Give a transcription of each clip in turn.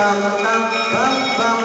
bam, bam, bam, bam.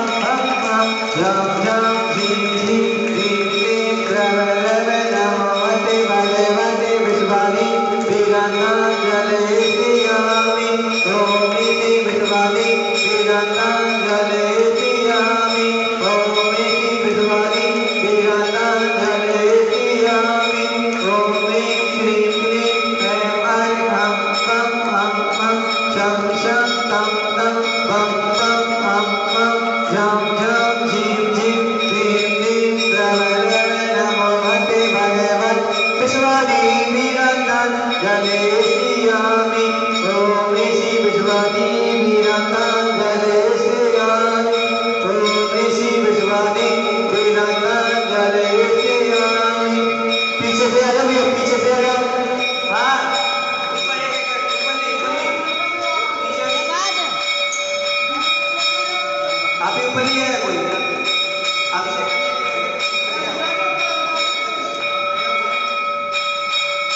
Happy New Year!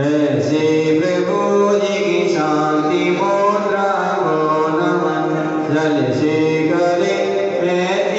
ऐसे प्रभु की शांति मुद्रा को नमन। जल से करे